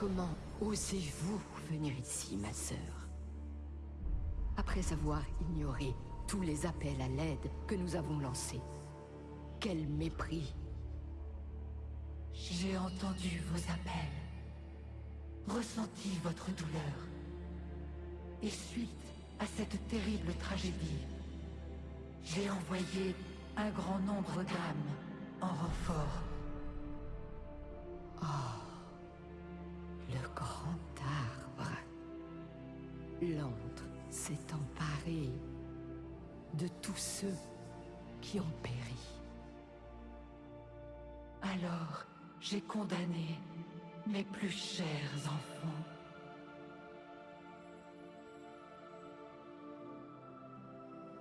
Comment osez-vous venir ici, ma sœur? Après avoir ignoré tous les appels à l'aide que nous avons lancés. Quel mépris J'ai entendu vos appels, ressenti votre douleur. Et suite à cette terrible tragédie, j'ai envoyé un grand nombre d'âmes en renfort. Oh, L'antre s'est emparé de tous ceux qui ont péri. Alors, j'ai condamné mes plus chers enfants.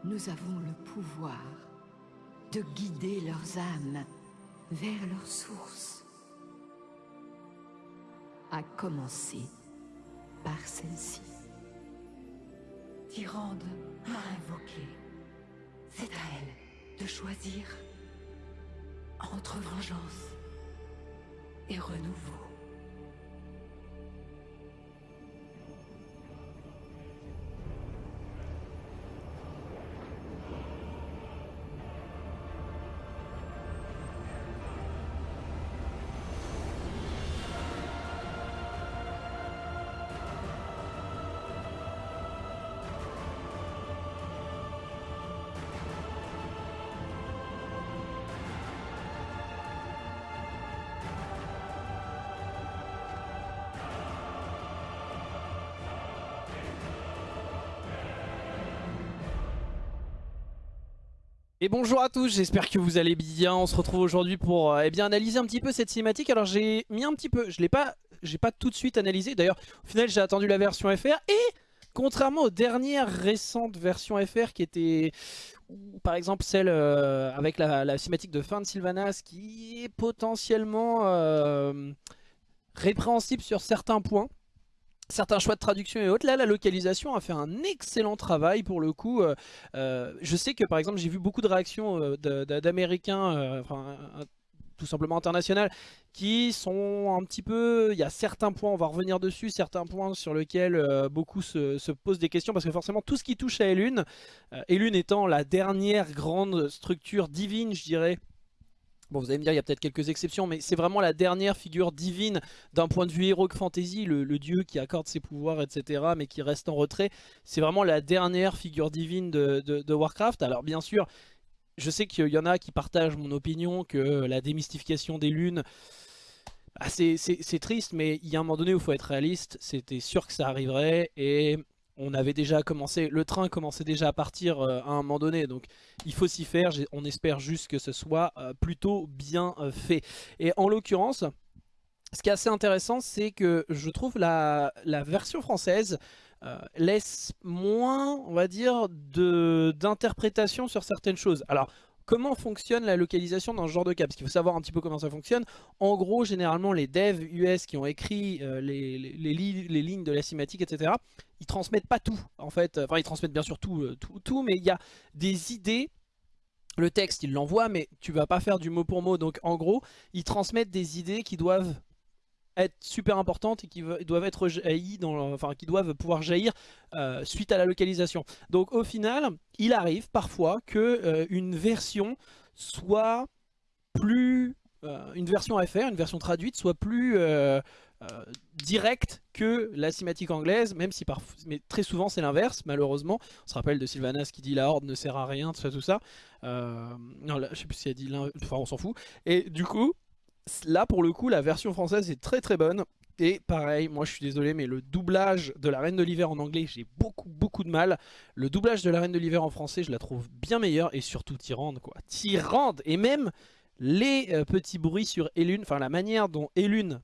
Nous avons le pouvoir de guider leurs âmes vers leur source. À commencer par celle-ci. Tyrande m'a invoqué. C'est à elle de choisir entre vengeance et renouveau. Bonjour à tous, j'espère que vous allez bien. On se retrouve aujourd'hui pour euh, eh analyser un petit peu cette cinématique. Alors j'ai mis un petit peu, je l'ai pas, j'ai pas tout de suite analysé. D'ailleurs, au final, j'ai attendu la version FR et contrairement aux dernières récentes versions FR qui étaient, par exemple celle euh, avec la, cinématique de fin de Sylvanas qui est potentiellement euh, répréhensible sur certains points certains choix de traduction et autres. Là, la localisation a fait un excellent travail pour le coup. Euh, euh, je sais que par exemple, j'ai vu beaucoup de réactions euh, d'Américains, tout simplement international, qui sont un petit peu... Il y a certains points, on va revenir dessus, certains points sur lesquels beaucoup se, posent des questions, parce que forcément tout ce qui touche à Elune, Elune étant la dernière grande structure divine, je dirais, Bon, vous allez me dire, il y a peut-être quelques exceptions, mais c'est vraiment la dernière figure divine d'un point de vue heroic fantasy, le, dieu qui accorde ses pouvoirs, etc., mais qui reste en retrait. C'est vraiment la dernière figure divine de, Warcraft. Alors bien sûr, je sais qu'il y en a qui partagent mon opinion que la démystification des lunes, bah, c'est triste, mais il y a un moment donné où il faut être réaliste. C'était sûr que ça arriverait, et on avait déjà commencé, le train commençait déjà à partir euh, à un moment donné, donc il faut s'y faire, on espère juste que ce soit euh, plutôt bien euh, fait. Et en l'occurrence, ce qui est assez intéressant, c'est que je trouve la, la version française laisse moins, on va dire, d'interprétation sur certaines choses. Alors, Comment fonctionne la localisation dans ce genre de cas? Parce qu'il faut savoir un petit peu comment ça fonctionne. En gros, généralement, les devs US qui ont écrit euh, les, lignes de la cinématique, etc., ils transmettent pas tout, en fait. Enfin, ils transmettent bien sûr tout, euh, tout, tout mais il y a des idées le texte, ils l'envoient, mais tu vas pas faire du mot pour mot. Donc, en gros, ils transmettent des idées qui doivent être super importantes et qui doivent être jaillies enfin qui doivent pouvoir jaillir euh, suite à la localisation. Donc au final, il arrive parfois que euh, une version soit plus euh, une version faire, une version traduite soit plus directe que la cinématique anglaise, même si parfois, mais très souvent c'est l'inverse, malheureusement. On se rappelle de Sylvanas qui dit la horde ne sert à rien, tout ça, tout ça. non, là, je sais plus si elle dit enfin on s'en fout. Et du coup, Là, pour le coup, la version française est très très bonne. Et pareil, moi je suis désolé, mais le doublage de la Reine de l'Hiver en anglais, j'ai beaucoup beaucoup de mal. Le doublage de la Reine de l'Hiver en français, je la trouve bien meilleure. Et surtout Tyrande, quoi. Tyrande Et même les euh, petits bruits sur Elune, enfin la manière dont Elune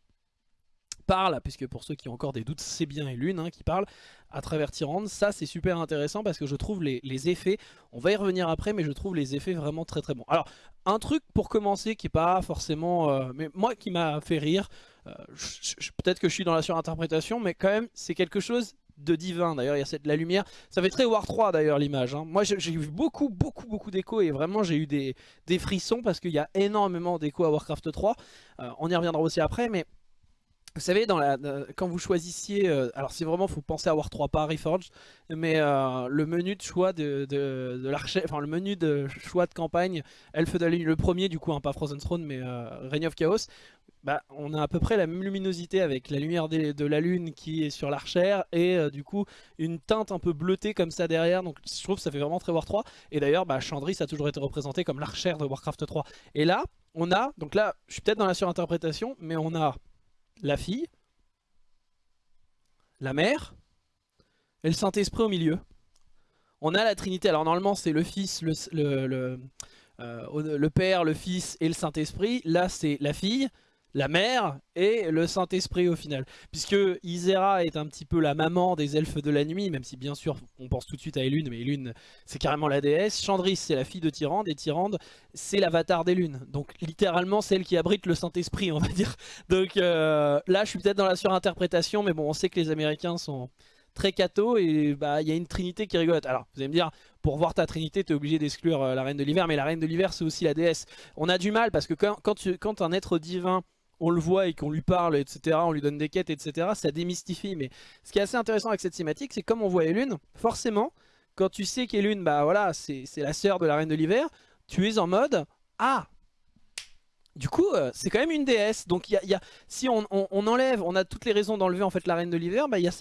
parle, puisque pour ceux qui ont encore des doutes, c'est bien Elune hein, qui parle, à travers Tyrande. Ça, c'est super intéressant parce que je trouve les, effets, on va y revenir après, mais je trouve les effets vraiment très très bons. Alors, un truc pour commencer qui est pas forcément... Euh, mais moi qui m'a fait rire, euh, peut-être que je suis dans la surinterprétation, mais quand même, c'est quelque chose de divin d'ailleurs il y a cette la lumière ça fait très War 3 d'ailleurs l'image hein. moi j'ai vu beaucoup beaucoup beaucoup d'échos et vraiment j'ai eu des, frissons parce qu'il y a énormément d'échos à Warcraft 3 euh, on y reviendra aussi après mais Vous savez, euh, quand vous choisissiez, euh, alors c'est vraiment, faut penser à avoir 3 pas Reforged, mais euh, le menu de choix de, de, enfin le menu de choix de campagne, Elfe de la Lune, le premier du coup, hein, pas Frozen Throne, mais Reign of Chaos, bah, on a à peu près la même luminosité avec la lumière de la lune qui est sur l'archère et du coup une teinte un peu bleutée comme ça derrière. Donc je trouve que ça fait vraiment très War 3 et d'ailleurs bah, Chandris a toujours été représenté comme l'archère de Warcraft 3 et là on a, donc là je suis peut-être dans la surinterprétation mais on a la fille, la mère et le Saint-Esprit au milieu. On a la Trinité, alors normalement c'est le Fils, le, euh, le, Père, le Fils et le Saint-Esprit. Là c'est la fille, la mère et le Saint-Esprit au final. Puisque Isera est un petit peu la maman des elfes de la nuit, même si bien sûr on pense tout de suite à Elune, mais Elune c'est carrément la déesse. Chandris c'est la fille de Tyrande et Tyrande c'est l'avatar des lunes. Donc littéralement celle qui abrite le Saint-Esprit on va dire. Donc euh, là je suis peut-être dans la surinterprétation, mais bon on sait que les Américains sont très cathos et bah il y a une trinité qui rigolote. Alors vous allez me dire, pour voir ta trinité tu es obligé d'exclure euh, la reine de l'hiver, mais la reine de l'hiver c'est aussi la déesse. On a du mal parce que quand un être divin on le voit et qu'on lui parle, etc., on lui donne des quêtes, etc., ça démystifie. Mais ce qui est assez intéressant avec cette thématique, c'est comme on voit Elune, forcément, quand tu sais qu'Elune, bah voilà, c'est la sœur de la Reine de l'Hiver, tu es en mode « Ah, du coup, euh, c'est quand même une déesse. Donc, y a, si on, enlève, on a toutes les raisons d'enlever en fait la reine de l'hiver. Bah, y a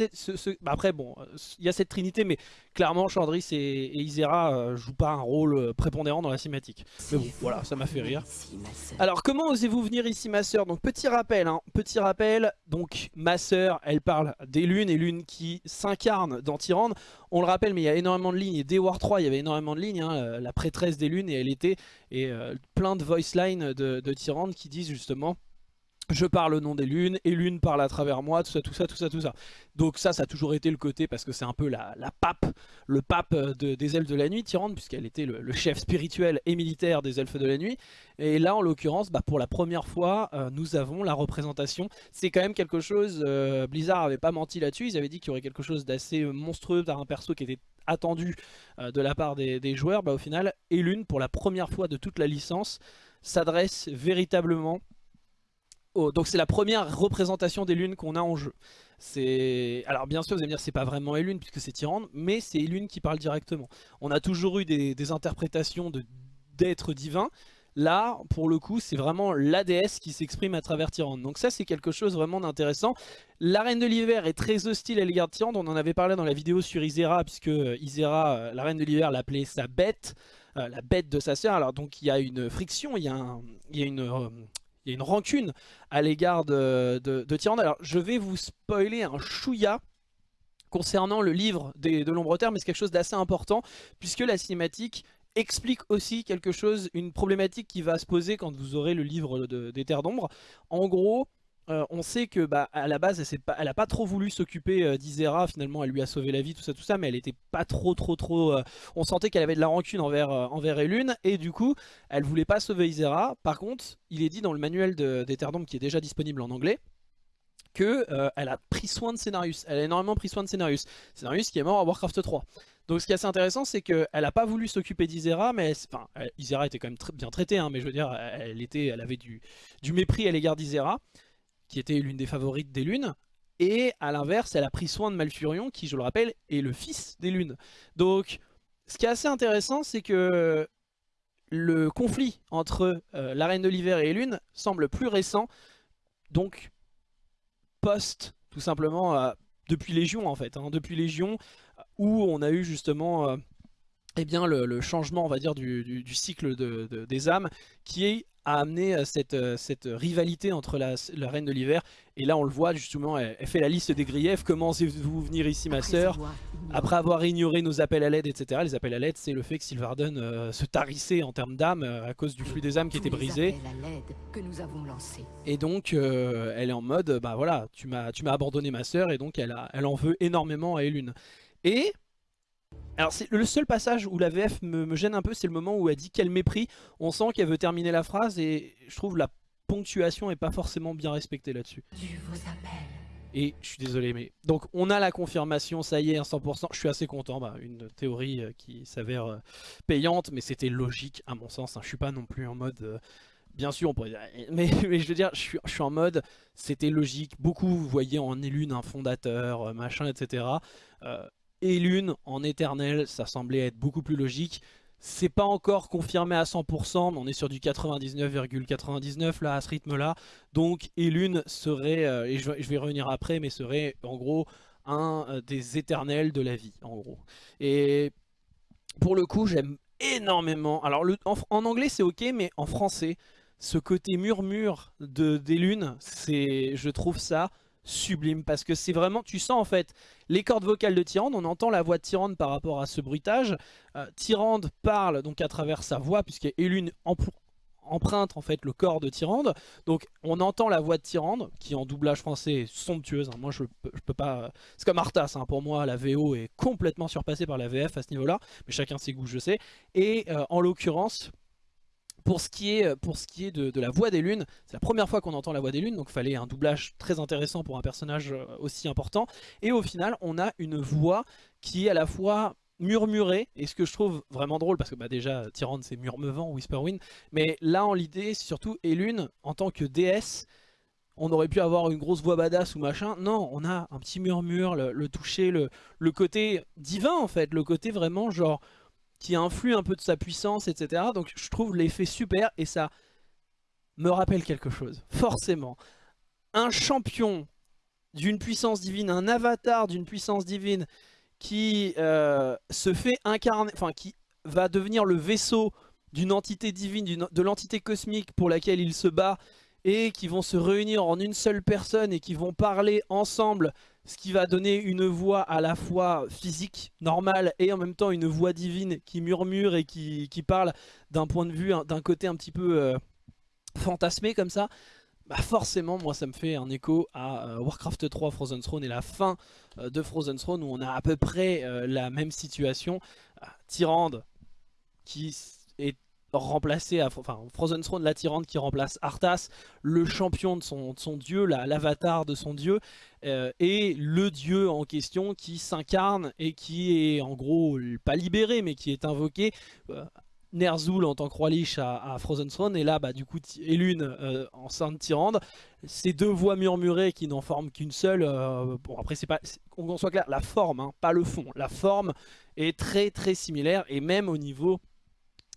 bah, après, bon, euh, il y a cette trinité, mais clairement, Chandris et, et Isera euh, jouent pas un rôle prépondérant dans la cinématique. Mais bon, voilà, ça m'a fait rire. Alors, comment osez-vous venir ici, ma soeur Donc, petit rappel, hein, petit rappel. Donc, ma soeur, elle parle des lunes et lunes qui s'incarnent dans Tyrande. On le rappelle, mais il y a énormément de lignes. Et dès War 3, il y avait énormément de lignes. Hein, la prêtresse des lunes, et elle était et plein de voice lines de, de qui disent justement je parle au nom des lunes, et lune parle à travers moi, tout ça, tout ça, tout ça, tout ça. Donc ça, ça a toujours été le côté, parce que c'est un peu la, pape, le pape des elfes de la nuit, Tyrande, puisqu'elle était le, chef spirituel et militaire des elfes de la nuit. Et là, en l'occurrence, bah, pour la première fois, euh, nous avons la représentation. C'est quand même quelque chose, euh, Blizzard avait pas menti là-dessus, ils avaient dit qu'il y aurait quelque chose d'assez monstrueux dans un perso qui était attendu euh, de la part des, des joueurs. Bah, au final, Elune, pour la première fois de toute la licence, s'adresse véritablement Donc c'est la première représentation des lunes qu'on a en jeu. Alors bien sûr vous allez me dire c'est pas vraiment Elune puisque c'est Tyrande, mais c'est Elune qui parle directement. On a toujours eu des, interprétations d'êtres divins. Là, pour le coup, c'est vraiment la déesse qui s'exprime à travers Tyrande. Donc ça, c'est quelque chose vraiment d'intéressant. La Reine de l'Hiver est très hostile à l'égard de Tyrande. On en avait parlé dans la vidéo sur Isera, puisque Isera, euh, la Reine de l'Hiver, l'appelait sa bête. Euh, la bête de sa sœur. Alors donc il y a une friction, il y a, une... Euh, il y a une rancune à l'égard de, de, Tyrande. Alors je vais vous spoiler un chouïa concernant le livre de l'Ombre Terre, mais c'est quelque chose d'assez important, puisque la cinématique explique aussi quelque chose, une problématique qui va se poser quand vous aurez le livre des Terres d'Ombre. En gros, euh, on sait que bah, à la base elle, pas, a pas trop voulu s'occuper euh, d'Isera, finalement elle lui a sauvé la vie, tout ça, tout ça, mais elle était pas trop trop trop... Euh, on sentait qu'elle avait de la rancune envers, envers Elune, et du coup elle voulait pas sauver Isera. Par contre, il est dit dans le manuel d'Eterdom qui est déjà disponible en anglais, que elle a pris soin de Scénarius, elle a énormément pris soin de Scénarius. Scénarius qui est mort à Warcraft 3. Donc ce qui est assez intéressant, c'est qu'elle a pas voulu s'occuper d'Isera, mais enfin, Isera était quand même bien traitée, hein, mais je veux dire, elle, était, elle avait du, du mépris à l'égard d'Isera qui était l'une des favorites des lunes. Et à l'inverse, elle a pris soin de Malfurion, qui, je le rappelle, est le fils des lunes. Donc, ce qui est assez intéressant, c'est que le conflit entre euh, la Reine de l'Hiver et Lune semble plus récent, donc post, tout simplement, euh, depuis Légion en fait. Hein. depuis Légion, où on a eu justement... Euh, eh bien, le, changement, on va dire, du, cycle des âmes, qui est a amené euh, cette, euh, cette rivalité entre la, Reine de l'Hiver. Et là, on le voit justement, elle, fait la liste des griefs. Comment vous venir ici, ma sœur? Après avoir ignoré nos appels à l'aide, etc. Les appels à l'aide, c'est le fait que Sylvarden euh, se tarissait en termes d'âmes à cause du flux des âmes qui était brisé. Et donc, elle est en mode, bah voilà, tu m'as abandonné ma sœur, et donc elle, elle en veut énormément à Elune. Et alors c'est le seul passage où la VF me, gêne un peu, c'est le moment où elle dit quel mépris. On sent qu'elle veut terminer la phrase et je trouve la ponctuation est pas forcément bien respectée là-dessus. Et je suis désolé, mais... Donc on a la confirmation, ça y est, 100%. Je suis assez content, bah, une théorie euh, qui s'avère euh, payante, mais c'était logique à mon sens. Hein. Je suis pas non plus en mode... Euh, bien sûr, on pourrait dire, mais, mais je veux dire, je suis, je suis en mode, c'était logique. Beaucoup, vous voyez en Elune un fondateur, machin, etc. Euh, Elune en éternel, ça semblait être beaucoup plus logique. C'est pas encore confirmé à 100%, mais on est sur du 99,99 là à ce rythme-là. Donc Elune serait, euh, et je, vais- revenir après, mais serait en gros un euh, des éternels de la vie, en gros. Et pour le coup, j'aime énormément. Alors en, anglais c'est ok, mais en français, ce côté murmure de, des lunes, je trouve ça sublime parce que c'est vraiment, tu sens en fait les cordes vocales de Tyrande, on entend la voix de Tyrande par rapport à ce bruitage. Euh, Tyrande parle donc à travers sa voix puisqu'Elune empr- emprunte en fait le corps de Tyrande. Donc on entend la voix de Tyrande qui en doublage français est somptueuse. hein. Moi je je peux pas, c'est comme Arthas hein. pour moi la VO est complètement surpassée par la VF à ce niveau là, mais chacun ses goûts je sais. Et euh, en l'occurrence pour ce qui est, pour ce qui est de, la voix des lunes, c'est la première fois qu'on entend la voix des lunes, donc fallait un doublage très intéressant pour un personnage euh, aussi important. Et au final, on a une voix qui est à la fois murmurée, et ce que je trouve vraiment drôle, parce que bah, déjà, Tyrande c'est murmevant, Whisperwind, mais là en l'idée, surtout Elune, en tant que déesse, on aurait pu avoir une grosse voix badass ou machin, non, on a un petit murmure, le, le toucher, le, le côté divin en fait, le côté vraiment genre qui influe un peu de sa puissance, etc. Donc je trouve l'effet super et ça me rappelle quelque chose, forcément. Un champion d'une puissance divine, un avatar d'une puissance divine qui euh, se fait incarner, enfin qui va devenir le vaisseau d'une entité divine, de l'entité cosmique pour laquelle il se bat et qui vont se réunir en une seule personne et qui vont parler ensemble ce qui va donner une voix à la fois physique, normale, et en même temps une voix divine qui murmure et qui, parle d'un point de vue, un- d'un côté un petit peu euh, fantasmé comme ça, bah forcément moi ça me fait un écho à euh, Warcraft 3 Frozen Throne et la fin euh, de Frozen Throne où on a à peu près la même situation. Euh, Tyrande qui est remplacé à enfin Frozen Throne la Tyrande qui remplace Arthas le champion de son, dieu la- l'avatar de son dieu euh, et le dieu en question qui s'incarne et qui est en gros pas libéré mais qui est invoqué euh, Ner'zhul en tant que roi lich à, à Frozen Throne. Et là bah du coup Elune euh, en Sainte Tyrande. Ces deux voix murmurées qui n'en forment qu'une seule euh, bon après c'est pas qu'on soit clair la forme hein, pas le fond. La forme est très très similaire et même au niveau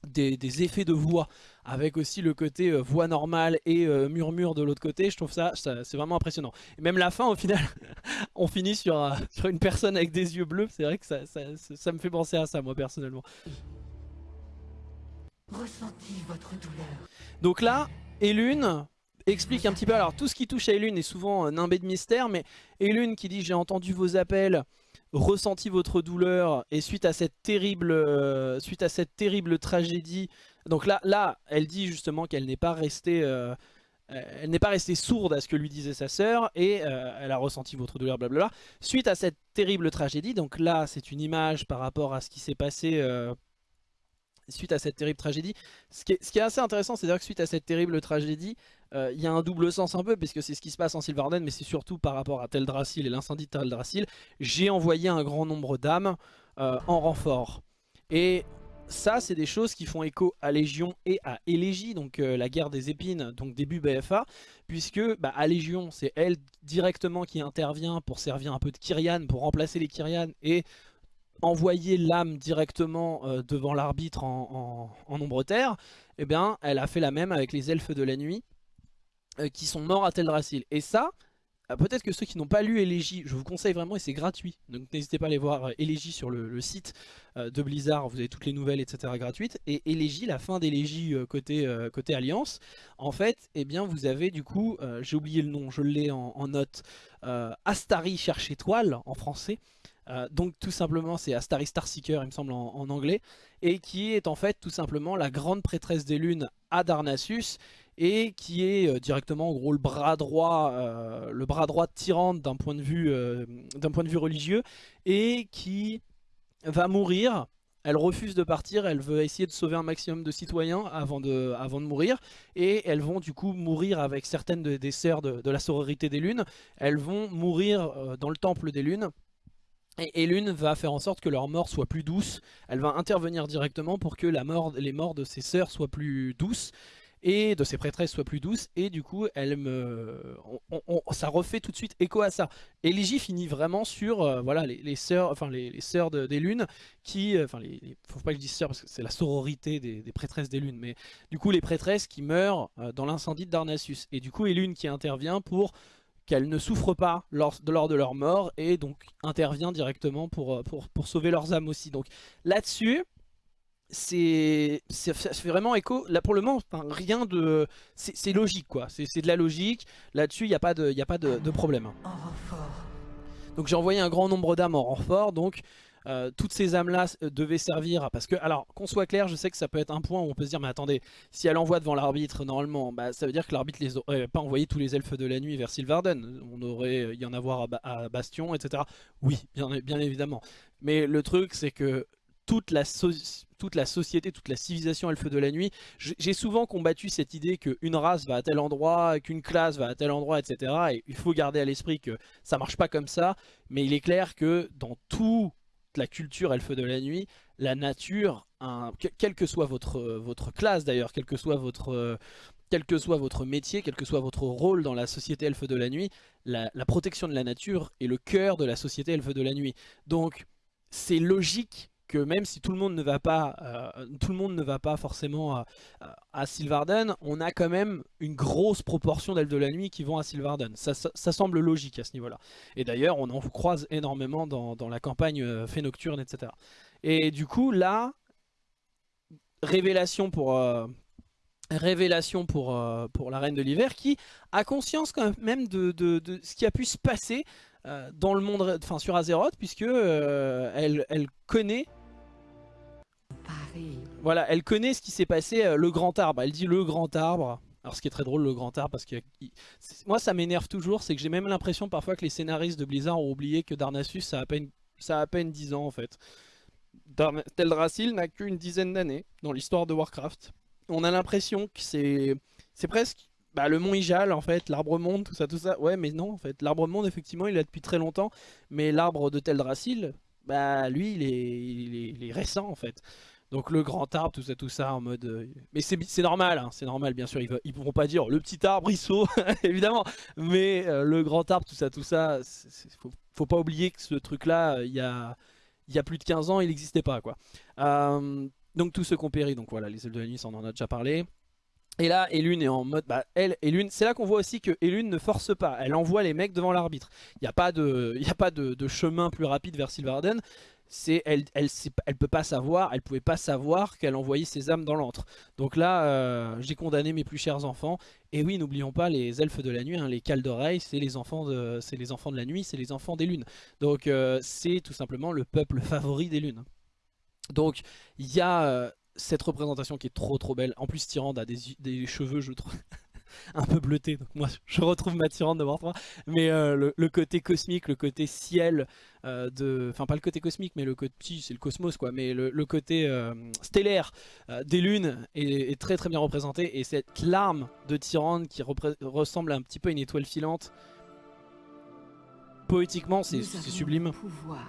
des, des effets de voix avec aussi le côté euh, voix normale et euh, murmure de l'autre côté je trouve ça, ça- c'est vraiment impressionnant et même la fin au final on finit sur, euh, sur une personne avec des yeux bleus c'est vrai que ça, ça, ça- ça me fait penser à ça moi personnellement Ressentis votre douleur. donc là Elune explique un petit peu alors tout ce qui touche à Elune est souvent euh, nimbé de mystère mais Elune qui dit j'ai entendu vos appels ressenti votre douleur et suite à cette terrible euh, suite à cette terrible tragédie donc là là elle dit justement qu'elle n'est pas restée euh, euh, elle n'est pas restée sourde à ce que lui disait sa sœur et elle a ressenti votre douleur blablabla. Suite à cette terrible tragédie donc là c'est une image par rapport à ce qui s'est passé suite à cette terrible tragédie. Ce qui est, ce qui est assez intéressant c'est à dire que suite à cette terrible tragédie euh, il y a un double sens un peu puisque c'est ce qui se passe en Sylvarden mais c'est surtout par rapport à Teldrassil et l'incendie de Teldrassil j'ai envoyé un grand nombre d'âmes euh, en renfort. Et ça, c'est des choses qui font écho à Légion et à Élégie, donc euh, la guerre des épines, donc début BFA, puisque bah, à Légion, c'est elle directement qui intervient pour servir un peu de Kyrian, pour remplacer les Kyrian et envoyer l'âme directement devant l'arbitre en, en, ombre terre. Et bien, elle a fait la même avec les elfes de la nuit, euh, qui sont morts à Teldrassil. Et ça, euh, Peut-être que ceux qui n'ont pas lu Élégie, je vous conseille vraiment et c'est gratuit. Donc n'hésitez pas à aller voir euh, Élégie sur le, site de Blizzard, vous avez toutes les nouvelles etc gratuites. Et Élégie, la fin euh, côté, côté Alliance, en fait, eh bien vous avez du coup, j'ai oublié le nom, je l'ai en, en note, Astari cherche étoile en français. Donc tout simplement c'est Astari Starseeker il me semble en, en anglais et qui est en fait tout simplement la grande prêtresse des lunes à Darnassus et qui est euh, directement en gros le bras droit euh, le bras droit de Tyrande d'un point de vue euh, d'un point de vue religieux et qui va mourir elle refuse de partir, elle veut essayer de sauver un maximum de citoyens avant de, mourir et elles vont du coup mourir avec certaines de- des sœurs de, la sororité des lunes elles vont mourir dans le temple des lunes et Elune va faire en sorte que leur mort soit plus douce. Elle va intervenir directement pour que la mort, les morts de ses sœurs soient plus douces. Et de ses prêtresses soient plus douces. Et du coup elle me ça refait tout de suite écho à ça. Élégie finit vraiment sur euh, voilà les, sœurs enfin les, sœurs des lunes qui euh, enfin les, faut pas que je dise sœurs parce que c'est la sororité des, prêtresses des lunes mais du coup les prêtresses qui meurent euh, dans l'incendie de Darnassus. Et du coup Elune qui intervient pour qu'elles ne souffrent pas lors de, lors de leur mort et donc intervient directement pour, pour, pour sauver leurs âmes aussi. Donc là-dessus c'est ça fait vraiment écho. Là pour le moment rien de c'est logique quoi. C'est de la logique. Là-dessus il n'y a pas de, y a pas de, problème. Donc j'ai envoyé un grand nombre d'âmes en renfort. Donc euh, toutes ces âmes là euh, devaient servir parce que alors qu'on soit clair je sais que ça peut être un point où on peut se dire mais attendez si elle envoie devant l'arbitre normalement bah, ça veut dire que l'arbitre les aurait pas envoyé tous les elfes de la nuit vers Sylvarden on aurait y en avoir à, Bastion etc oui bien, bien évidemment. Mais le truc c'est que toute la, toute la société, toute la civilisation elfe de la nuit. J'ai souvent combattu cette idée qu'une race va à tel endroit, qu'une classe va à tel endroit, etc. Et il faut garder à l'esprit que ça marche pas comme ça. Mais il est clair que dans toute la culture elfe de la nuit, la nature, un, quelle que soit votre, votre classe d'ailleurs, quel que soit votre... quel que soit votre métier, quel que soit votre rôle dans la société elfe de la nuit, la, la protection de la nature est le cœur de la société elfe de la nuit. Donc c'est logique que même si tout le monde ne va pas, euh, tout le monde ne va pas forcément à, Sylvarden, on a quand même une grosse proportion d'elfes de la nuit qui vont à Sylvarden. Ça, semble logique à ce niveau-là. Et d'ailleurs, on en croise énormément dans, la campagne euh, fait nocturne, etc. Et du coup, là, révélation pour... Euh, révélation pour, pour la Reine de l'Hiver qui a conscience quand même de, de, ce qui a pu se passer dans le monde, enfin sur Azeroth, puisque elle, elle connaît voilà, elle connaît ce qui s'est passé, euh, le grand arbre. Elle dit le grand arbre. Alors ce qui est très drôle, le grand arbre, parce que moi ça m'énerve toujours, c'est que j'ai même l'impression parfois que les scénaristes de Blizzard ont oublié que Darnassus ça a à peine, ça a peine 10 ans en fait. Teldrassil n'a qu'une dizaine d'années dans l'histoire de Warcraft. On a l'impression que c'est presque bah, le mont Ijal en fait, l'arbre monde, tout ça, tout ça. Ouais mais non en fait, l'arbre monde effectivement il a depuis très longtemps, mais l'arbre de Teldrassil, bah lui il est, il est récent en fait. Donc le grand arbre, tout ça, tout ça, en mode... Euh, mais c'est normal, hein, c'est normal, bien sûr, ils, ne pourront pas dire le petit arbre, il saut, évidemment. Mais euh, le grand arbre, tout ça, tout ça, faut, faut pas oublier que ce truc-là, il y a, plus de 15 ans, il n'existait pas, quoi. Euh, donc qui ont péri, donc voilà, les ailes de la nuit, on en a déjà parlé. Et là, Elune est en mode, bah, elle, Elune, c'est là qu'on voit aussi que Elune ne force pas, elle envoie les mecs devant l'arbitre. Il n'y a pas, de, y a pas de, de, chemin plus rapide vers Sylvarden elle, elle, elle, peut pas savoir, elle pouvait pas savoir qu'elle envoyait ses âmes dans l'antre. Donc là, euh, j'ai condamné mes plus chers enfants. Et oui, n'oublions pas les elfes de la nuit, hein, les cales c'est les enfants de, c'est les enfants de la nuit, c'est les enfants des lunes. Donc euh, c'est tout simplement le peuple favori des lunes. Donc il y a euh, cette représentation qui est trop trop belle. En plus, Tyrande a des, des cheveux, je trouve. un peu bleuté. Donc moi, je retrouve ma tyrande de Warcraft. Mais euh, le, côté cosmique, le côté ciel, euh, de, enfin pas le côté cosmique, mais le côté, c'est le cosmos quoi. Mais le, côté euh, stellaire des lunes est, très très bien représenté. Et cette larme de tyrande qui ressemble un petit peu à une étoile filante. Poétiquement, c'est sublime. pouvoir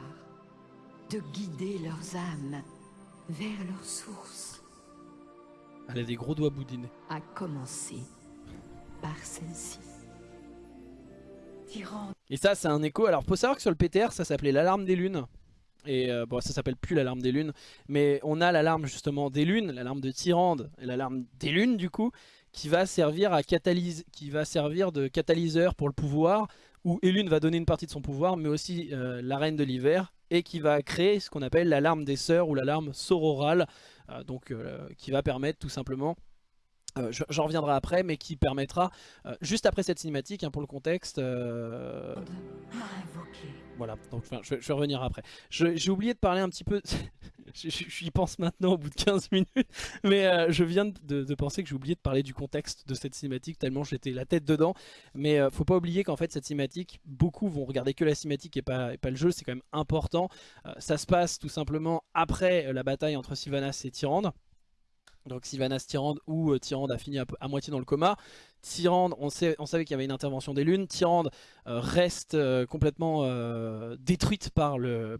de guider leurs âmes vers leur source. Elle a des gros doigts boudinés. À commencer par celle-ci. Et ça, c'est un écho. Alors, faut savoir que sur le PTR, ça s'appelait l'alarme des lunes. Et euh, bon, ça s'appelle plus l'alarme des lunes. Mais on a l'alarme justement des lunes, l'alarme de Tyrande et l'alarme des lunes, du coup, qui va servir à catalyse, qui va servir de catalyseur pour le pouvoir, où Elune va donner une partie de son pouvoir, mais aussi euh, la reine de l'hiver, et qui va créer ce qu'on appelle l'alarme des sœurs ou l'alarme sororale, euh, donc qui va permettre tout simplement euh, j'en reviendrai après, mais qui permettra, euh, juste après cette cinématique, hein, pour le contexte... Euh, voilà, donc je, vais revenir après. J'ai oublié de parler un petit peu... J'y pense maintenant au bout de 15 minutes, mais je viens de, penser que j'ai oublié de parler du contexte de cette cinématique, tellement j'étais la tête dedans. Mais faut pas oublier qu'en fait cette cinématique, beaucoup vont regarder que la cinématique et pas, et pas le jeu, c'est quand même important. ça se passe tout simplement après la bataille entre Sylvanas et Tyrande. Donc Sylvanas Tyrande ou euh, Tyrande a fini à, moitié dans le coma. Tyrande, on, savait qu'il y avait une intervention des lunes. Tyrande euh, reste euh, complètement détruite par, le,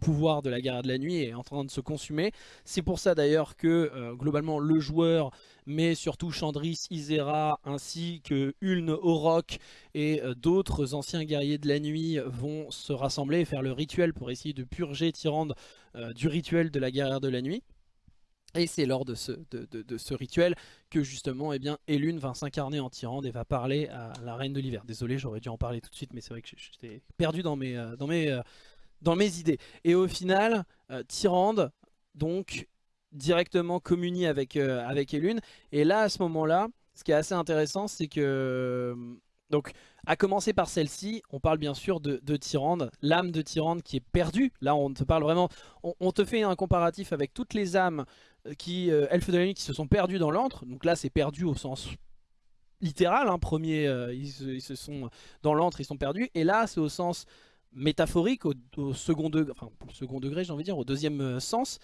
pouvoir de la guerre de la nuit et en train de se consumer. C'est pour ça d'ailleurs que globalement le joueur, mais surtout Chandris, Isera, ainsi que Uln, Orok et d'autres anciens guerriers de la nuit vont se rassembler et faire le rituel pour essayer de purger Tyrande du rituel de la guerre de la nuit. Et c'est lors de ce, rituel que justement eh bien, Elune va s'incarner en Tyrande et va parler à la Reine de l'Hiver. Désolé, j'aurais dû en parler tout de suite, mais c'est vrai que j'étais perdu dans mes, euh, euh, dans mes idées. Et au final, euh, Tyrande, donc, directement communie avec, avec Elune. Et là, à ce moment-là, ce qui est assez intéressant, c'est que... Donc, à commencer par celle-ci, on parle bien sûr de, de Tyrande, l'âme de Tyrande qui est perdue. Là, on te parle vraiment, on, te fait un comparatif avec toutes les âmes euh, qui, euh, elfes de la nuit qui se sont perdues dans l'antre. Donc là, c'est perdu au sens littéral. Hein. Premier, euh, ils, se sont dans l'antre, ils sont perdus. Et là, c'est au sens métaphorique, au, second degré, enfin, second degré, j'ai envie de dire, au deuxième sens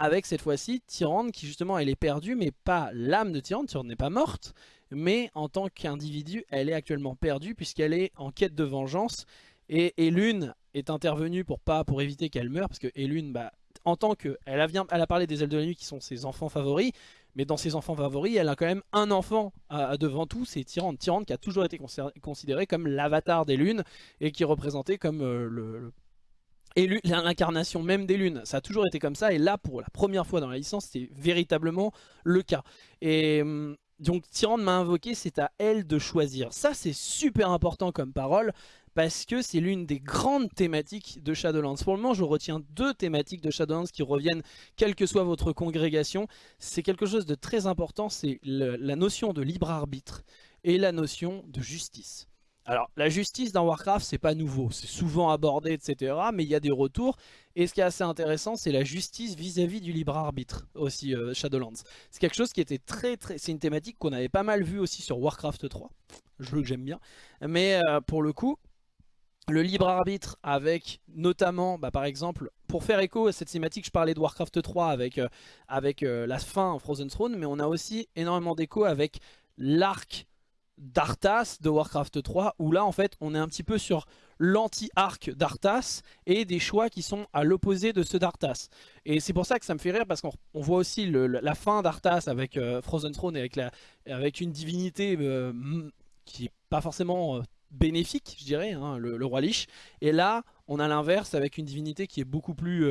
avec cette fois-ci Tyrande qui justement elle est perdue mais pas l'âme de Tyrande, Tyrande n'est pas morte mais en tant qu'individu, elle est actuellement perdue puisqu'elle est en quête de vengeance. Et Elune est intervenue pour pas pour éviter qu'elle meure, parce que Elune, bah, en tant que... Elle a, parlé des ailes de la nuit qui sont ses enfants favoris, mais dans ses enfants favoris, elle a quand même un enfant devant tout, c'est Tyrande. Tyrande qui a toujours été considéré comme l'avatar des lunes et qui est représenté comme euh, l'incarnation même des lunes. Ça a toujours été comme ça et là pour la première fois dans la licence c'est véritablement le cas. Et hum, donc Tyrande m'a invoqué, c'est à elle de choisir. Ça c'est super important comme parole parce que c'est l'une des grandes thématiques de Shadowlands. Pour le moment, je retiens deux thématiques de Shadowlands qui reviennent, quelle que soit votre congrégation. C'est quelque chose de très important, c'est la notion de libre arbitre et la notion de justice. Alors, la justice dans Warcraft, c'est pas nouveau, c'est souvent abordé, etc. Mais il y a des retours. Et ce qui est assez intéressant, c'est la justice vis-à-vis du libre arbitre, aussi, euh, Shadowlands. C'est quelque chose qui était très, très... C'est une thématique qu'on avait pas mal vu aussi sur Warcraft 3, jeu que j'aime bien. Mais euh, pour le coup, le libre arbitre avec notamment, bah, par exemple, pour faire écho à cette thématique, je parlais de Warcraft 3 avec, euh, avec la fin en Frozen Throne, mais on a aussi énormément d'écho avec l'arc d'Arthas de Warcraft 3 où là en fait on est un petit peu sur l'anti-arc d'Arthas et des choix qui sont à l'opposé de ceux d'Arthas. Et c'est pour ça que ça me fait rire parce qu'on voit aussi la fin d'Arthas avec euh, Frozen Throne et avec, avec une divinité euh, qui est pas forcément euh, bénéfique je dirais, hein, le, roi Lich. Et là on a l'inverse avec une divinité qui est beaucoup plus,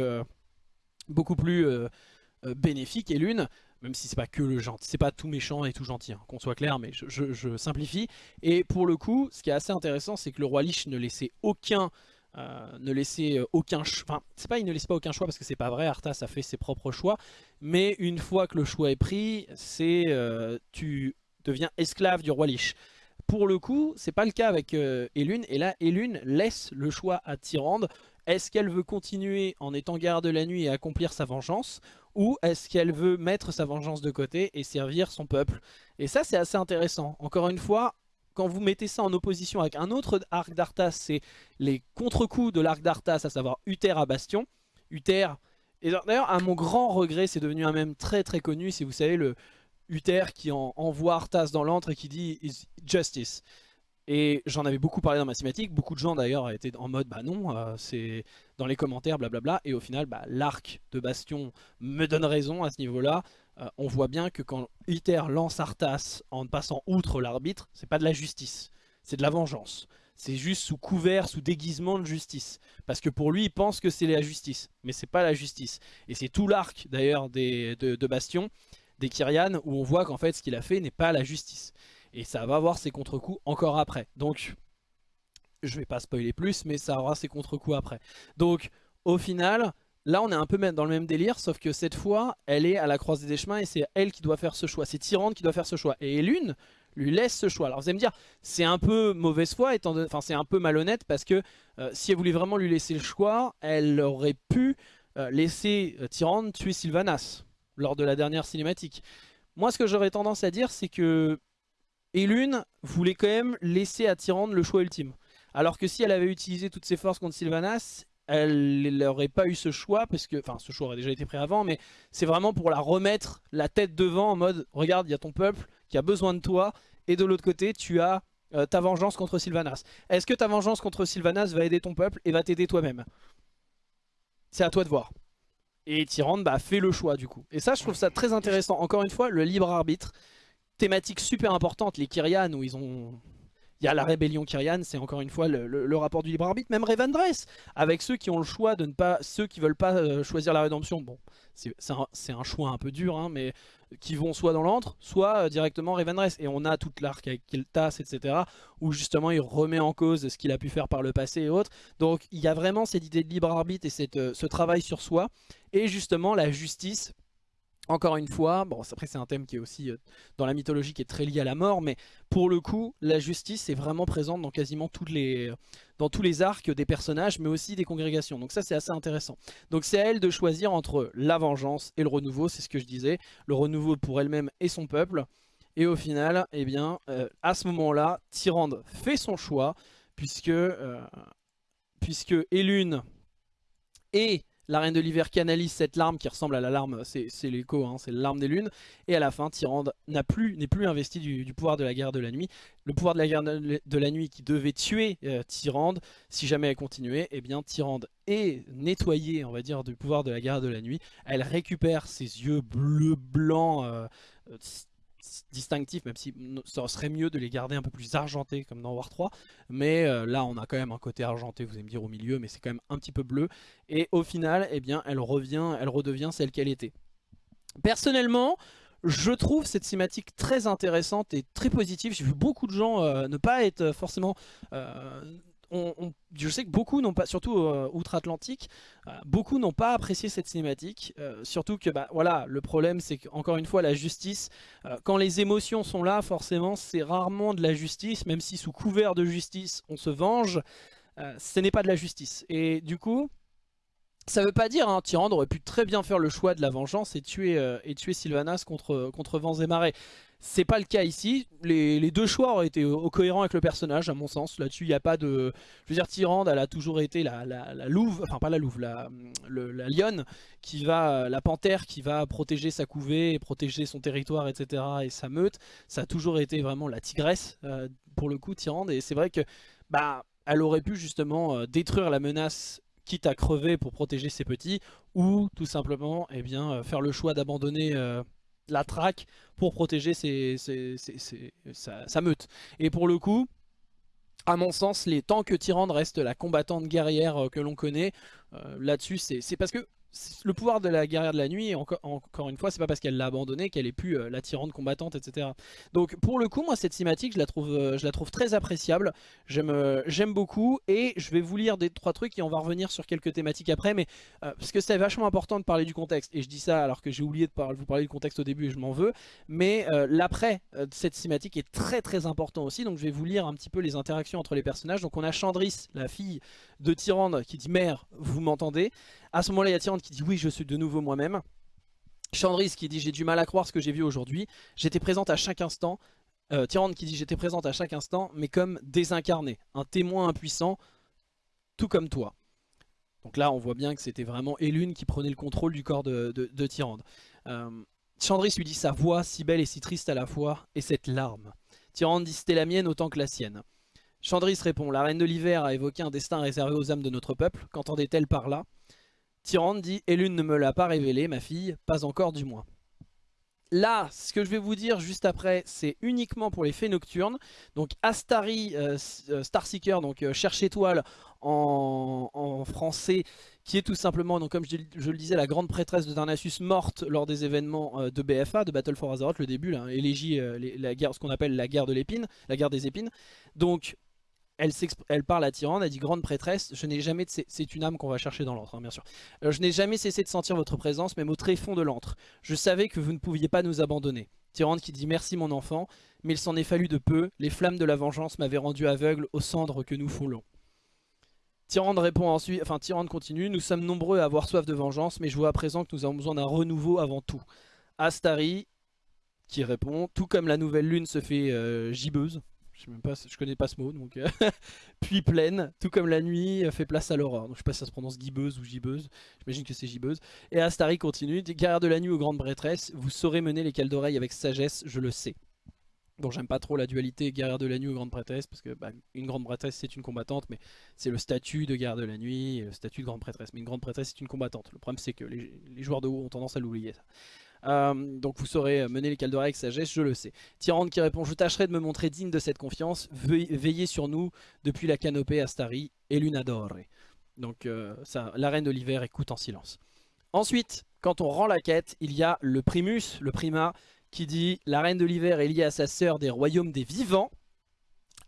beaucoup plus bénéfique et l'une même si c'est pas que le gentil, c'est pas tout méchant et tout gentil, hein, qu'on soit clair, mais je, simplifie. Et pour le coup, ce qui est assez intéressant, c'est que le roi Lich ne laissait aucun... Euh, ne laissait euh, aucun choix, ne laisse pas aucun choix parce que c'est pas vrai, Arthas a fait ses propres choix, mais une fois que le choix est pris, c'est euh, tu deviens esclave du roi Lich. Pour le coup, c'est pas le cas avec Elune, et là Elune laisse le choix à Tyrande, est-ce qu'elle veut continuer en étant garde de la nuit et accomplir sa vengeance ou est-ce qu'elle veut mettre sa vengeance de côté et servir son peuple? Et ça c'est assez intéressant. Encore une fois, quand vous mettez ça en opposition avec un autre arc d'Arthas, c'est les contre-coups de l'arc d'Arthas, à savoir Uther à Bastion. Uther, et d'ailleurs à mon grand regret, c'est devenu un même très très connu, si vous savez, le Uther qui envoie Arthas dans l'antre et qui dit « justice ». Et j'en avais beaucoup parlé dans ma cinématique, beaucoup de gens d'ailleurs étaient en mode bah non, euh, c'est dans les commentaires blablabla, et au final bah, l'arc de Bastion me donne raison à ce niveau là, euh, on voit bien que quand Iter lance Arthas en passant outre l'arbitre, c'est pas de la justice, c'est de la vengeance. C'est juste sous couvert, sous déguisement de justice. Parce que pour lui, il pense que c'est la justice. Mais c'est pas la justice. Et c'est tout l'arc d'ailleurs de Bastion, des Kyrian, où on voit qu'en fait ce qu'il a fait n'est pas la justice. Et ça va avoir ses contre-coups encore après. Donc, je vais pas spoiler plus, mais ça aura ses contre-coups après. Donc, au final, là on est un peu dans le même délire, sauf que cette fois, elle est à la croisée des chemins et c'est elle qui doit faire ce choix. C'est Tyrande qui doit faire ce choix. Et Lune lui laisse ce choix. Alors vous allez me dire, c'est un peu mauvaise foi, enfin c'est un peu malhonnête parce que euh, si elle voulait vraiment lui laisser le choix, elle aurait pu euh, laisser euh, Tyrande tuer Sylvanas lors de la dernière cinématique. Moi ce que j'aurais tendance à dire c'est que et Lune voulait quand même laisser à Tyrande le choix ultime. Alors que si elle avait utilisé toutes ses forces contre Sylvanas, elle n'aurait pas eu ce choix, parce que, enfin ce choix aurait déjà été pris avant, mais c'est vraiment pour la remettre la tête devant en mode, regarde, il y a ton peuple qui a besoin de toi, et de l'autre côté, tu as euh, ta vengeance contre Sylvanas. Est-ce que ta vengeance contre Sylvanas va aider ton peuple et va t'aider toi-même? C'est à toi de voir. Et Tyrande bah, fait le choix du coup. Et ça, je trouve ça très intéressant. Encore une fois, le libre arbitre, thématique super importante, les Kyrian où ils ont il y a la rébellion Kyrian, c'est encore une fois le, rapport du libre arbitre, même Revendreth, avec ceux qui ont le choix de ne pas, ceux qui veulent pas euh, choisir la rédemption. Bon, c'est un, choix un peu dur, hein, mais qui vont soit dans l'antre, soit euh, directement Revendreth. Et on a toute l'arc avec Kiltas, etc., où justement il remet en cause ce qu'il a pu faire par le passé et autres. Donc il y a vraiment cette idée de libre arbitre et cette, euh, ce travail sur soi, et justement la justice encore une fois, bon après c'est un thème qui est aussi euh, dans la mythologie qui est très lié à la mort, mais pour le coup la justice est vraiment présente dans quasiment toutes les, dans tous les arcs des personnages, mais aussi des congrégations. Donc ça c'est assez intéressant. Donc c'est à elle de choisir entre la vengeance et le renouveau, c'est ce que je disais. Le renouveau pour elle-même et son peuple. Et au final, eh bien, euh, à ce moment-là, Tyrande fait son choix, puisque, euh, puisque Elune et la Reine de l'Hiver canalise cette larme qui ressemble à la larme, c'est l'écho, hein, c'est l'arme des lunes. Et à la fin, Tyrande n'est plus, plus investi du, pouvoir de la guerre de la nuit. Le pouvoir de la guerre de la nuit qui devait tuer euh, Tyrande, si jamais elle continuait, eh bien Tyrande est nettoyée, on va dire, du pouvoir de la guerre de la nuit. Elle récupère ses yeux bleu blancs, euh, euh, distinctifs, même si ça serait mieux de les garder un peu plus argentés comme dans War 3. Mais euh, là, on a quand même un côté argenté, vous allez me dire, au milieu, mais c'est quand même un petit peu bleu. Et au final, eh bien, elle revient, elle redevient celle qu'elle était. Personnellement, je trouve cette cinématique très intéressante et très positive. J'ai vu beaucoup de gens euh, ne pas être forcément euh, je sais que beaucoup n'ont pas, surtout euh, outre-Atlantique, euh, beaucoup n'ont pas apprécié cette cinématique. Euh, surtout que, bah, voilà, le problème c'est qu'encore une fois, la justice, quand les émotions sont là, forcément, c'est rarement de la justice, même si sous couvert de justice, on se venge, ce n'est pas de la justice. Et du coup, ça veut pas dire, hein, Tyrande aurait pu très bien faire le choix de la vengeance et tuer, et tuer Sylvanas contre, contre vents et marées. C'est pas le cas ici. Les, deux choix auraient été cohérents avec le personnage, à mon sens. Là-dessus, il n'y a pas de... Je veux dire, Tyrande, elle a toujours été la, louve, enfin pas la louve, la, la lionne, qui va, la panthère qui va protéger sa couvée, protéger son territoire, etc. et sa meute. Ça a toujours été vraiment la tigresse, euh, pour le coup, Tyrande. Et c'est vrai que, bah, elle aurait pu justement euh, détruire la menace quitte à crever pour protéger ses petits, ou tout simplement eh bien, euh, faire le choix d'abandonner la traque pour protéger sa, meute. Et pour le coup, à mon sens, les que Tyrande reste la combattante guerrière euh, que l'on connaît, euh, là-dessus, c'est parce que le pouvoir de la guerrière de la nuit, encore, une fois, c'est pas parce qu'elle l'a abandonné qu'elle est plus euh, la tyrande combattante, etc. Donc pour le coup, moi cette cinématique, je la trouve, euh, je la trouve très appréciable. Euh, j'aime beaucoup et je vais vous lire des trois trucs et on va revenir sur quelques thématiques après, mais parce que c'est vachement important de parler du contexte. Et je dis ça alors que j'ai oublié de vous parler du contexte au début et je m'en veux. Mais l'après de cette cinématique est très très important aussi. Donc je vais vous lire un petit peu les interactions entre les personnages. Donc on a Chandris, la fille de Tyrande, qui dit « Mère, vous m'entendez ?» À ce moment-là, il y a Tyrande qui dit oui, je suis de nouveau moi-même. Chandris qui dit j'ai du mal à croire ce que j'ai vu aujourd'hui. J'étais présente à chaque instant. Euh, Tyrande qui dit j'étais présente à chaque instant, mais comme désincarné, un témoin impuissant, tout comme toi. Donc là, on voit bien que c'était vraiment Elune qui prenait le contrôle du corps de, de, Tyrande. Euh, Chandris lui dit sa voix si belle et si triste à la fois, et cette larme. Tyrande dit c'était la mienne autant que la sienne. Chandris répond la reine de l'hiver a évoqué un destin réservé aux âmes de notre peuple. Qu'entendait-elle par là? Tyrande dit « Elune ne me l'a pas révélé, ma fille, pas encore du moins ». Là, ce que je vais vous dire juste après, c'est uniquement pour les fées nocturnes. Donc Astari, euh, euh, Starseeker, donc euh, cherche étoile en, français, qui est tout simplement, comme je, le disais, la grande prêtresse de Darnassus morte lors des événements de BFA, de Battle for Azeroth, le début, là, élégie, la guerre, ce qu'on appelle la guerre de l'épine, la guerre des épines. Donc elle, parle à Tyrande, elle dit grande prêtresse, je n'ai jamais c'est une âme qu'on va chercher dans l'antre, hein, bien sûr. Euh, je n'ai jamais cessé de sentir votre présence, même au tréfonds de l'antre. Je savais que vous ne pouviez pas nous abandonner. Tyrande qui dit merci mon enfant, mais il s'en est fallu de peu, les flammes de la vengeance m'avaient rendu aveugle aux cendres que nous foulons. Tyrande répond ensuite, enfin Tyrande continue, nous sommes nombreux à avoir soif de vengeance, mais je vois à présent que nous avons besoin d'un renouveau avant tout. Astari qui répond, tout comme la nouvelle lune se fait euh, gibbeuse, je connais pas ce mot, donc euh, puis pleine, tout comme la nuit fait place à l'aurore. Donc je sais pas si ça se prononce gibeuse ou gibeuse, j'imagine que c'est gibeuse. Et Astari continue, guerrière de la nuit aux grandes prêtresses, vous saurez mener les cales d'oreilles avec sagesse, je le sais. Donc j'aime pas trop la dualité guerrière de la nuit aux grandes prêtresses, parce que bah, une grande prêtresse c'est une combattante, mais c'est le statut de guerrière de la nuit, le statut de grande prêtresse. Mais une grande prêtresse c'est une combattante. Le problème c'est que les, les joueurs de haut ont tendance à l'oublier ça. Euh, donc vous saurez mener les d'oreilles avec sagesse, je le sais. Tyrande qui répond, je tâcherai de me montrer digne de cette confiance, veillez sur nous depuis la canopée Astari et Lunadore. Donc euh, la reine de l'hiver écoute en silence. Ensuite, quand on rend la quête, il y a le primus, le primat, qui dit la reine de l'hiver est liée à sa sœur des royaumes des vivants.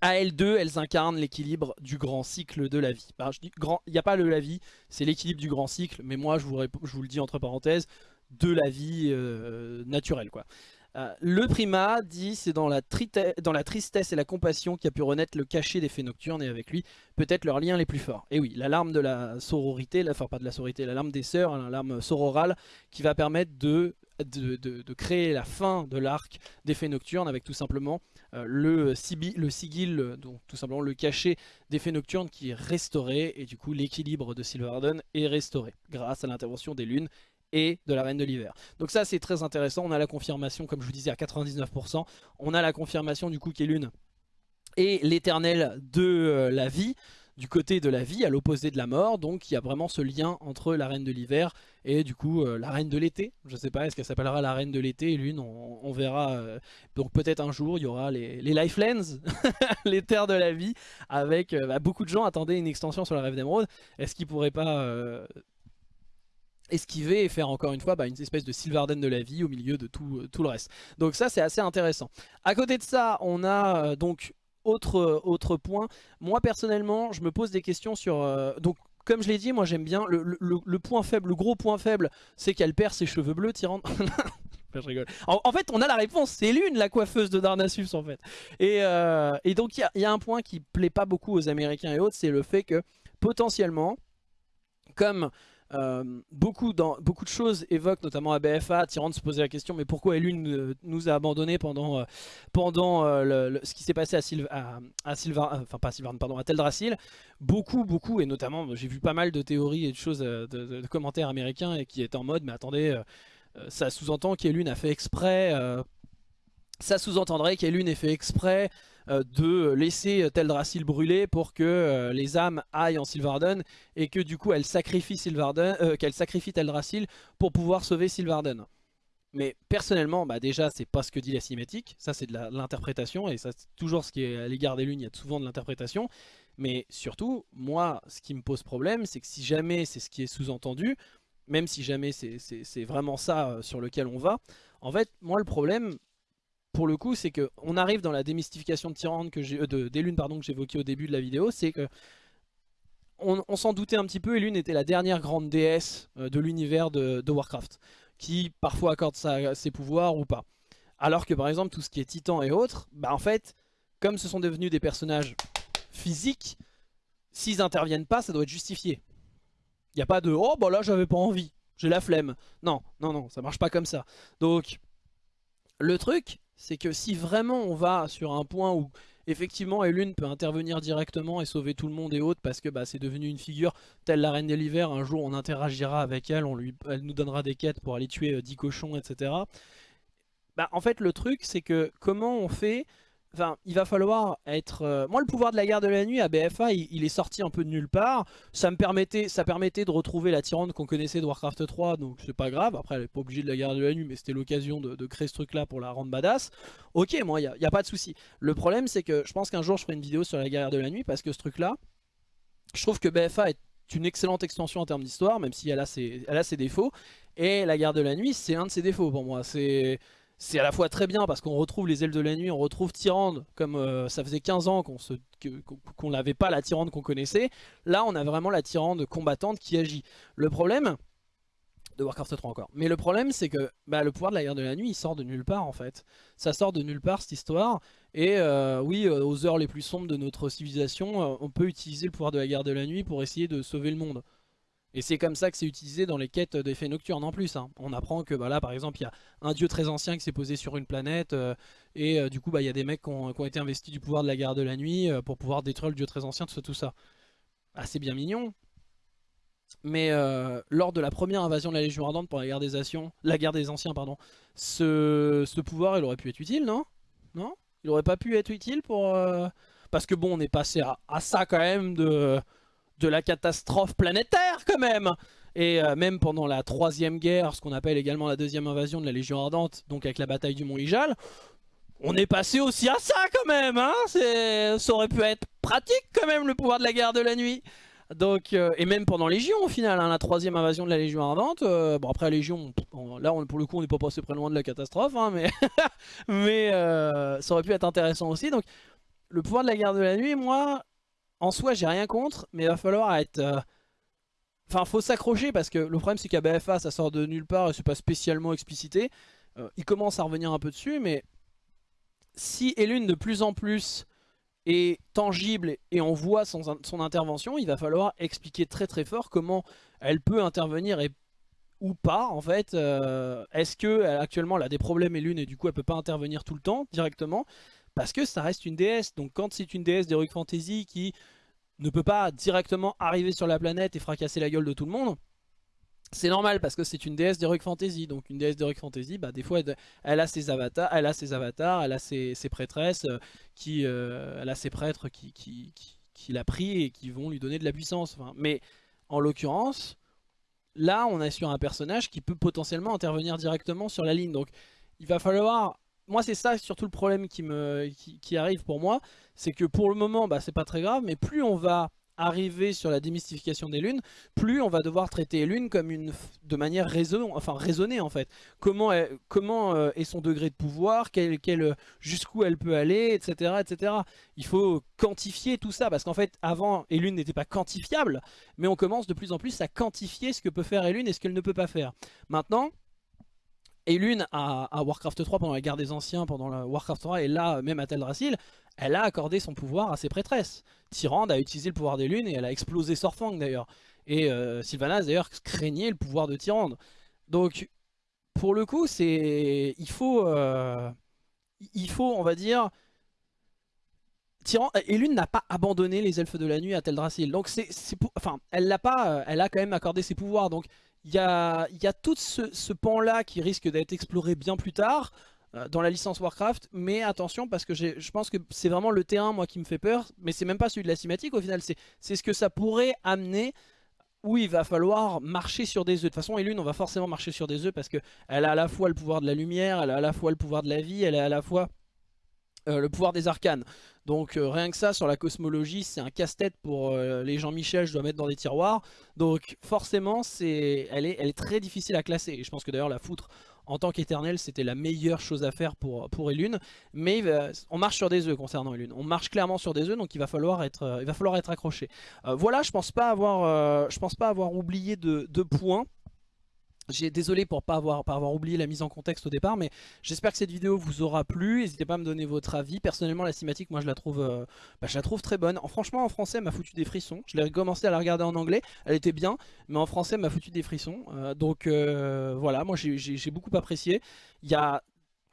À elles deux, elles incarnent l'équilibre du grand cycle de la vie. il n'y a pas le la vie, c'est l'équilibre du grand cycle, mais moi je vous le dis entre parenthèses, de la vie euh, naturelle. Quoi. Euh, le primat dit c'est dans, la la tristesse et la compassion qui a pu renaître le cachet des fées nocturnes et avec lui peut-être leurs liens les plus forts. Et oui, l'alarme de la sororité, la, enfin pas de la sororité, des sœurs, l'alarme sororale qui va permettre de, de, créer la fin de l'arc des fées nocturnes avec tout simplement euh, le, le sigil, donc tout simplement le cachet des fées nocturnes qui est restauré et du coup l'équilibre de Silverden est restauré grâce à l'intervention des lunes et de la Reine de l'Hiver. Donc ça c'est très intéressant, on a la confirmation comme je vous disais à 99%, on a la confirmation du coup qu'Elune est l'éternel de euh, la vie, du côté de la vie, à l'opposé de la mort, donc il y a vraiment ce lien entre la Reine de l'Hiver et du coup euh, la Reine de l'été, je sais pas, est-ce qu'elle s'appellera la Reine de l'été, Lune, on, verra, euh, donc peut-être un jour il y aura les, les Lifelands, les terres de la vie, avec bah, beaucoup de gens attendaient une extension sur la Rêve d'Emeraude, est-ce qu'ils pourraient pas esquiver et faire encore une fois bah, une espèce de Sylvarden de la vie au milieu de tout, euh, tout le reste. Donc ça c'est assez intéressant. À côté de ça on a euh, donc autre, euh, autre point. Moi personnellement je me pose des questions sur... donc comme je l'ai dit moi j'aime bien le, point faible, le gros point faible c'est qu'elle perd ses cheveux bleus Tyrande. je rigole. En, fait on a la réponse, c'est l'une la coiffeuse de Darnassus en fait. Et, et donc il y, y, a un point qui plaît pas beaucoup aux Américains et autres, c'est le fait que potentiellement, comme euh, beaucoup, de choses évoquent, notamment à BFA, Tyrande se posait la question, mais pourquoi Elune nous a abandonnés pendant, euh, pendant euh, ce qui s'est passé à, Sylv à, enfin pas à pardon, à Teldrassil. Beaucoup, beaucoup, et notamment, j'ai vu pas mal de théories et de choses, de, commentaires américains et qui étaient en mode, mais attendez, ça sous-entend qu'Elune a fait exprès, ça sous-entendrait qu'Elune ait fait exprès euh, de laisser Teldrassil brûler pour que euh, les âmes aillent en Sylvarden et que du coup elle sacrifie Sylvarden, euh, qu'elle sacrifie Teldrassil pour pouvoir sauver Sylvarden. Mais personnellement, bah déjà c'est pas ce que dit la cinématique, ça c'est de l'interprétation et ça c'est toujours ce qui est à l'égard des lunes, il y a souvent de l'interprétation. Mais surtout, moi ce qui me pose problème c'est que si jamais c'est ce qui est sous-entendu, même si jamais c'est vraiment ça sur lequel on va, en fait moi le problème pour le coup, c'est qu'on arrive dans la démystification de Tyrande que euh, lunes pardon que j'évoquais au début de la vidéo, c'est que on, s'en doutait un petit peu, et Lune était la dernière grande déesse euh, de l'univers de, Warcraft, qui parfois accorde ses pouvoirs ou pas. Alors que par exemple tout ce qui est Titan et autres, bah en fait, comme ce sont devenus des personnages physiques, s'ils interviennent pas, ça doit être justifié. Il n'y a pas de « oh bah là j'avais pas envie, j'ai la flemme ». Non, non, non, ça marche pas comme ça. Donc, le truc, c'est que si vraiment on va sur un point où effectivement Elune peut intervenir directement et sauver tout le monde et autres parce que bah, c'est devenu une figure telle la Reine de l'Hiver, un jour on interagira avec elle, on lui, elle nous donnera des quêtes pour aller tuer 10 euh, cochons, etc. Bah, en fait le truc c'est que comment on fait Enfin, il va falloir être... Euh, moi, le pouvoir de la guerre de la nuit à BFA, il, est sorti un peu de nulle part. Ça me permettait, ça permettait de retrouver la tyrande qu'on connaissait de Warcraft 3, donc c'est pas grave. Après, elle est pas obligée de la guerre de la nuit, mais c'était l'occasion de, créer ce truc-là pour la rendre badass. Ok, moi, il n'y a, pas de souci. Le problème, c'est que je pense qu'un jour, je ferai une vidéo sur la guerre de la nuit, parce que ce truc-là, je trouve que BFA est une excellente extension en termes d'histoire, même si elle a, ses, elle a ses défauts. Et la guerre de la nuit, c'est un de ses défauts pour moi. C'est c'est à la fois très bien parce qu'on retrouve les ailes de la nuit, on retrouve Tyrande comme euh, ça faisait 15 ans qu'on n'avait pas la Tyrande qu'on connaissait. Là on a vraiment la Tyrande combattante qui agit. Le problème, de Warcraft 3 encore, mais le problème c'est que bah, le pouvoir de la guerre de la nuit il sort de nulle part en fait. Ça sort de nulle part cette histoire et euh, oui euh, aux heures les plus sombres de notre civilisation on peut utiliser le pouvoir de la guerre de la nuit pour essayer de sauver le monde. Et c'est comme ça que c'est utilisé dans les quêtes d'effets nocturnes en plus. hein. On apprend que bah, là par exemple il y a un dieu très ancien qui s'est posé sur une planète euh, et euh, du coup bah, il y a des mecs qui ont, été investis du pouvoir de la garde de la nuit euh, pour pouvoir détruire le dieu très ancien, tout ça. Tout ça. Ah, c'est bien mignon. Mais lors de la première invasion de la Légion Ardente pour la guerre des, Anciens, la guerre des Anciens, pardon, ce, ce pouvoir il aurait pu être utile, non? Non? Il aurait pas pu être utile pour... Parce que bon, on est passé à ça quand même de, de la catastrophe planétaire quand même. Et euh, même pendant la troisième guerre, ce qu'on appelle également la deuxième invasion de la Légion Ardente, donc avec la bataille du Mont Ijal, on est passé aussi à ça quand même, hein. Ça aurait pu être pratique quand même le pouvoir de la guerre de la nuit. Donc, euh, et même pendant Légion au final, hein, la troisième invasion de la Légion Ardente, euh, bon après Légion, là pour le coup on n'est pas passé très loin de la catastrophe, hein, mais, mais ça aurait pu être intéressant aussi. Donc le pouvoir de la guerre de la nuit, moi, en soi j'ai rien contre, mais il va falloir être... euh, Enfin faut s'accrocher parce que le problème c'est qu'à BFA ça sort de nulle part et c'est pas spécialement explicité. Euh, il commence à revenir un peu dessus, mais si Elune de plus en plus est tangible et on voit son, intervention, il va falloir expliquer très très fort comment elle peut intervenir et ou pas en fait. Euh, Est-ce que elle, actuellement elle a des problèmes et lune et du coup elle peut pas intervenir tout le temps directement? Parce que ça reste une déesse. Donc quand c'est une déesse d'Heroic Fantasy qui ne peut pas directement arriver sur la planète et fracasser la gueule de tout le monde, c'est normal parce que c'est une déesse d'Heroic Fantasy. Donc une déesse d'Heroic Fantasy, bah, des fois elle, a ses avatars, elle a ses avatars, elle a ses, ses prêtresses, euh, qui, euh, elle a ses prêtres qui, qui, qui, l'a pris et qui vont lui donner de la puissance. Mais en l'occurrence, là on est sur un personnage qui peut potentiellement intervenir directement sur la ligne. Donc il va falloir... Moi c'est ça surtout le problème qui, me, qui, arrive pour moi, c'est que pour le moment bah, c'est pas très grave, mais plus on va arriver sur la démystification des lunes, plus on va devoir traiter les lunes comme une, de manière raisonnée en fait. Comment, euh, est son degré de pouvoir, quel, jusqu'où elle peut aller, etc., etc. Il faut quantifier tout ça, parce qu'en fait avant Elune n'était pas quantifiable, mais on commence de plus en plus à quantifier ce que peut faire Elune et ce qu'elle ne peut pas faire. Maintenant, Elune à, à, Warcraft 3 pendant la guerre des anciens, pendant la Warcraft 3 et là même à Teldrassil, elle a accordé son pouvoir à ses prêtresses. Tyrande a utilisé le pouvoir des lunes et elle a explosé Sorfang d'ailleurs. Et euh, Sylvanas d'ailleurs craignait le pouvoir de Tyrande. Donc pour le coup c'est il faut euh, il faut on va dire Tyrande Elune n'a pas abandonné les elfes de la nuit à Teldrassil. Donc c'est elle l'a pas elle a quand même accordé ses pouvoirs donc il y a, tout ce, ce pan là qui risque d'être exploré bien plus tard dans la licence Warcraft, mais attention parce que je pense que c'est vraiment le terrain moi qui me fait peur, mais c'est même pas celui de la cinématique au final, c'est ce que ça pourrait amener où il va falloir marcher sur des œufs. De toute façon, Elune, on va forcément marcher sur des œufs parce qu'elle a à la fois le pouvoir de la lumière, elle a à la fois le pouvoir de la vie, elle a à la fois euh, le pouvoir des arcanes. Donc euh, rien que ça, sur la cosmologie, c'est un casse-tête pour euh, les Jean-Michel, je dois mettre dans des tiroirs. Donc forcément, c'est elle, est, elle est très difficile à classer. Et je pense que d'ailleurs la foutre en tant qu'éternel, c'était la meilleure chose à faire pour, pour Elune. Mais on marche sur des œufs concernant Elune. On marche clairement sur des œufs, donc il va falloir être, il accroché. Voilà, je pense pas avoir, pense pas avoir oublié de, de points. J'ai désolé pour pas avoir, pas avoir oublié la mise en contexte au départ, mais j'espère que cette vidéo vous aura plu. N'hésitez pas à me donner votre avis. Personnellement, la cinématique, moi, je la trouve, euh, bah, très bonne. En, franchement, en français, elle m'a foutu des frissons. Je l'ai commencé à la regarder en anglais, elle était bien, mais en français, elle m'a foutu des frissons. Euh, donc euh, voilà, moi, j'ai beaucoup apprécié. Il y a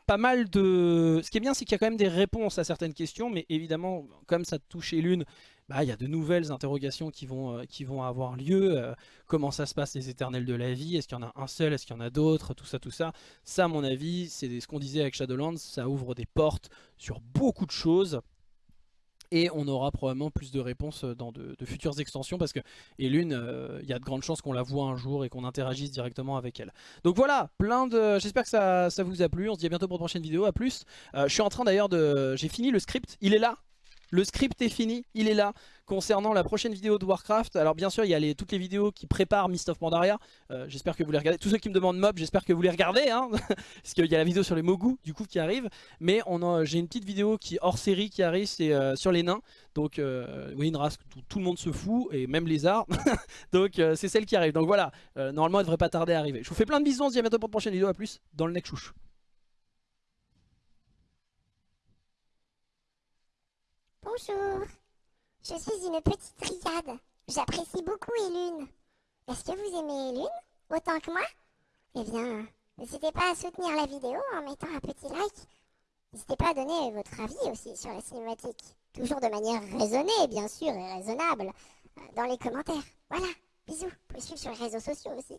pas mal de... Ce qui est bien, c'est qu'il y a quand même des réponses à certaines questions, mais évidemment, comme ça touche l'une, bah, il y a de nouvelles interrogations qui vont, euh, avoir lieu. Euh, comment ça se passe les éternels de la vie Est-ce qu'il y en a un seul Est-ce qu'il y en a d'autres Tout ça, tout ça. Ça, à mon avis, c'est ce qu'on disait avec Shadowlands. Ça ouvre des portes sur beaucoup de choses. Et on aura probablement plus de réponses dans de, futures extensions parce que Elune, il euh, y a de grandes chances qu'on la voit un jour et qu'on interagisse directement avec elle. Donc voilà, plein de. J'espère que ça, vous a plu. On se dit à bientôt pour une prochaine vidéo. À plus. Euh, je suis en train d'ailleurs de. J'ai fini le script. Il est là. Le script est fini, il est là, concernant la prochaine vidéo de Warcraft. Alors bien sûr, il y a toutes les vidéos qui préparent Mist of Pandaria. Euh, j'espère que vous les regardez. Tous ceux qui me demandent mob, j'espère que vous les regardez. Hein Parce qu'il y a la vidéo sur les Mogu, du coup, qui arrive. Mais j'ai une petite vidéo qui hors série qui arrive, c'est euh, sur les nains. Donc, euh, oui, une race où tout le monde se fout, et même les arts. Donc, c'est celle qui arrive. Donc voilà, normalement, elle devrait pas tarder à arriver. Je vous fais plein de bisous, on se dit à bientôt pour une prochaine vidéo. À plus dans le next Bonjour, je suis une petite riade. J'apprécie beaucoup Elune. Est-ce que vous aimez Lune autant que moi? Eh bien, n'hésitez pas à soutenir la vidéo en mettant un petit like. N'hésitez pas à donner votre avis aussi sur la cinématique. Toujours de manière raisonnée, bien sûr, et raisonnable, euh, dans les commentaires. Voilà, bisous. Vous pouvez suivre sur les réseaux sociaux aussi.